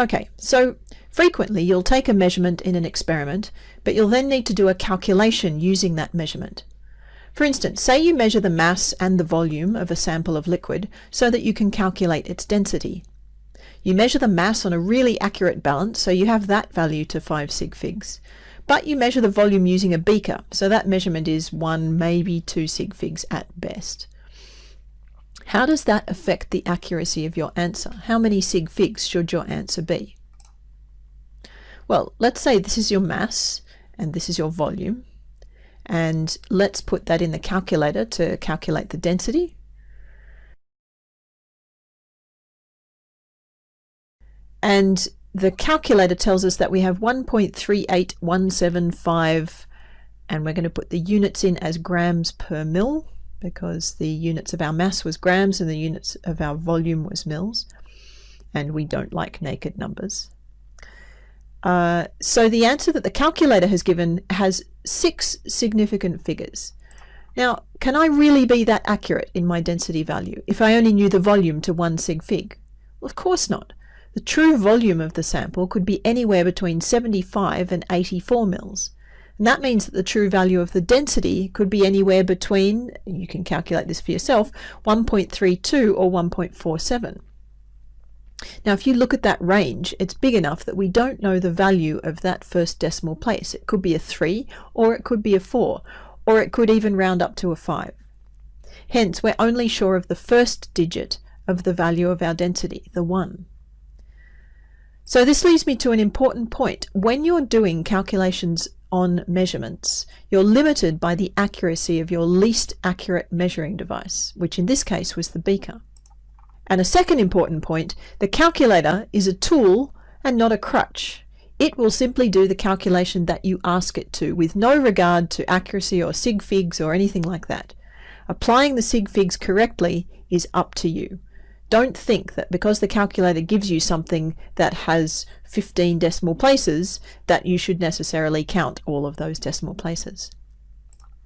Okay, so frequently you'll take a measurement in an experiment, but you'll then need to do a calculation using that measurement. For instance, say you measure the mass and the volume of a sample of liquid so that you can calculate its density. You measure the mass on a really accurate balance, so you have that value to 5 sig figs. But you measure the volume using a beaker, so that measurement is 1, maybe 2 sig figs at best. How does that affect the accuracy of your answer? How many sig figs should your answer be? Well, let's say this is your mass and this is your volume. And let's put that in the calculator to calculate the density. And the calculator tells us that we have 1.38175 and we're going to put the units in as grams per mil because the units of our mass was grams and the units of our volume was mils and we don't like naked numbers. Uh, so the answer that the calculator has given has six significant figures. Now, can I really be that accurate in my density value if I only knew the volume to one sig fig? Well, of course not. The true volume of the sample could be anywhere between 75 and 84 mils. And that means that the true value of the density could be anywhere between, you can calculate this for yourself, 1.32 or 1.47. Now if you look at that range, it's big enough that we don't know the value of that first decimal place. It could be a 3 or it could be a 4 or it could even round up to a 5. Hence we're only sure of the first digit of the value of our density, the 1. So this leads me to an important point. When you're doing calculations on measurements, you're limited by the accuracy of your least accurate measuring device, which in this case was the beaker. And a second important point, the calculator is a tool and not a crutch. It will simply do the calculation that you ask it to with no regard to accuracy or sig figs or anything like that. Applying the sig figs correctly is up to you. Don't think that because the calculator gives you something that has 15 decimal places that you should necessarily count all of those decimal places.